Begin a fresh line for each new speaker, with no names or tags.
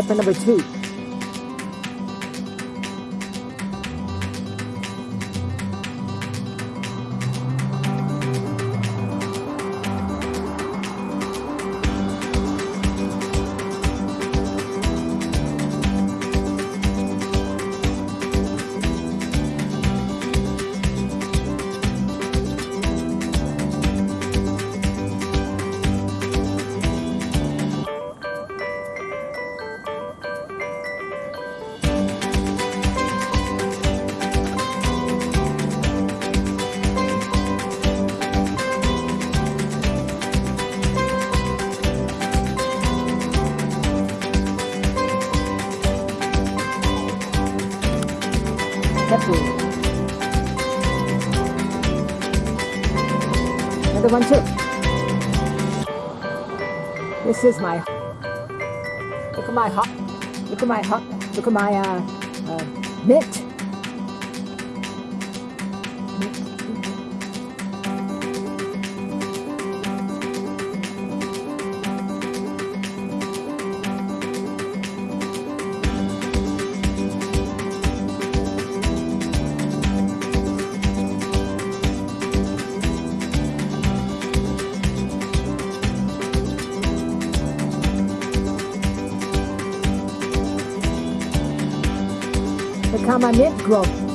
Pepper number two. Pepper. Another one too. This is my. Look at my hot. Look at my hot. Look at my uh, uh, mint. Look how my mint grow.